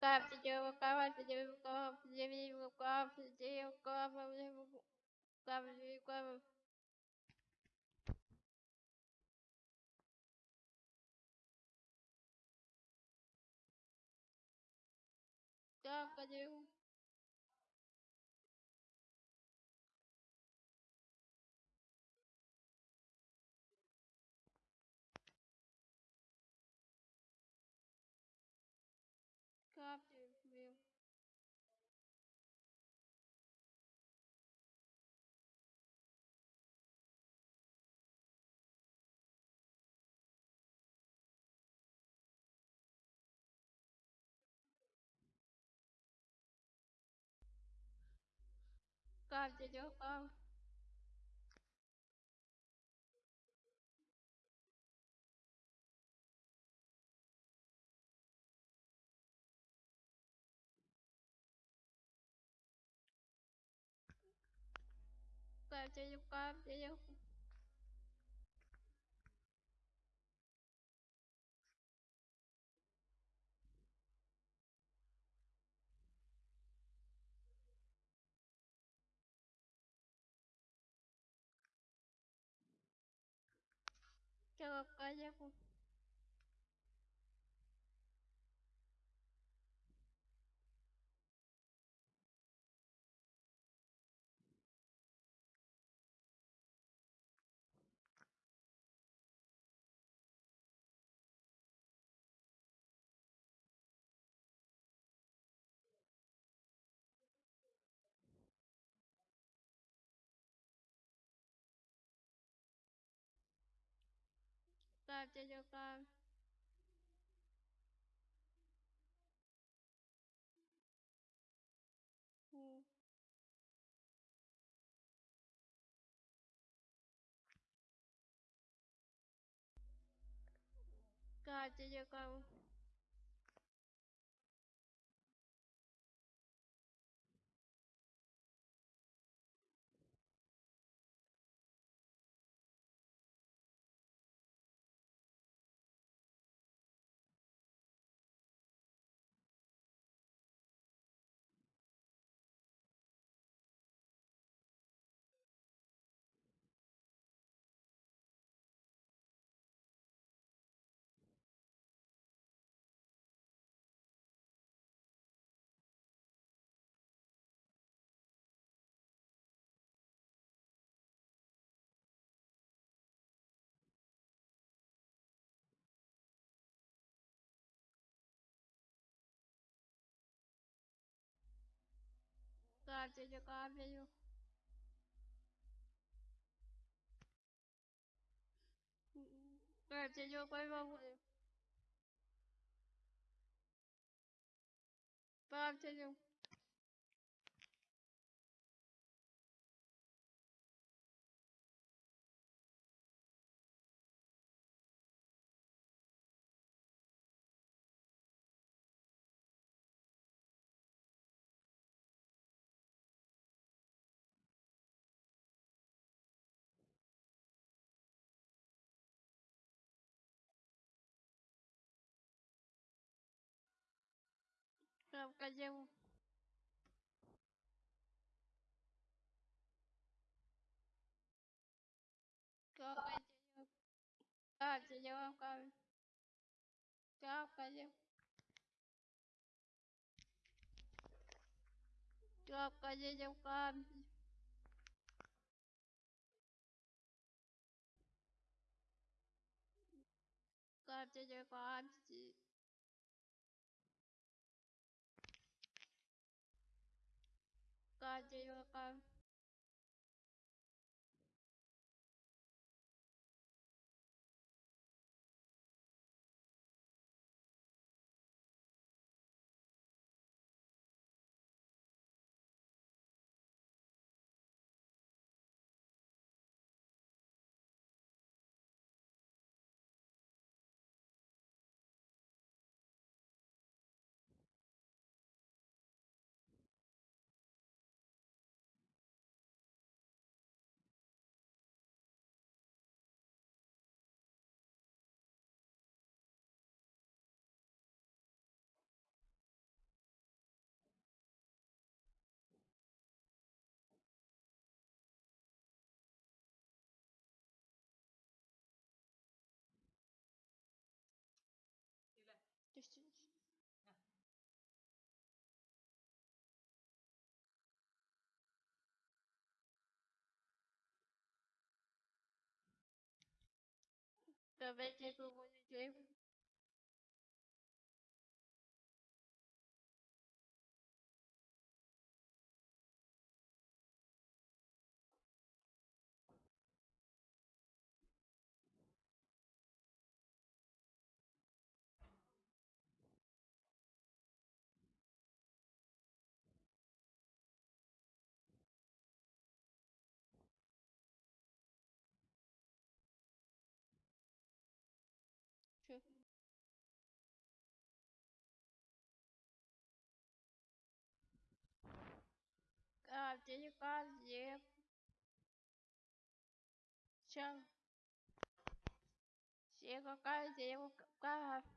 Kapsiyo, рукав, дядя рукав. Рукав, дядя рукав, дядя рукав. chavacayas, pues. gặp cho cho con Cảm kapsiyo. Kapsiyo, kapsiyo. Kapsiyo. Kapsiyo, kapsiyo. Hmm. Kapsiyo, kapsiyo. Kapsiyo, kapsiyo. Kapsiyo, kapsiyo. Kapsiyo. Kapsiyo. Kapsiyo. Kapsiyo, kapsiyo. Kapsiyo. Kapsiyo, قد وقع 准备结束国际军 Все. Все, каждый, каждый.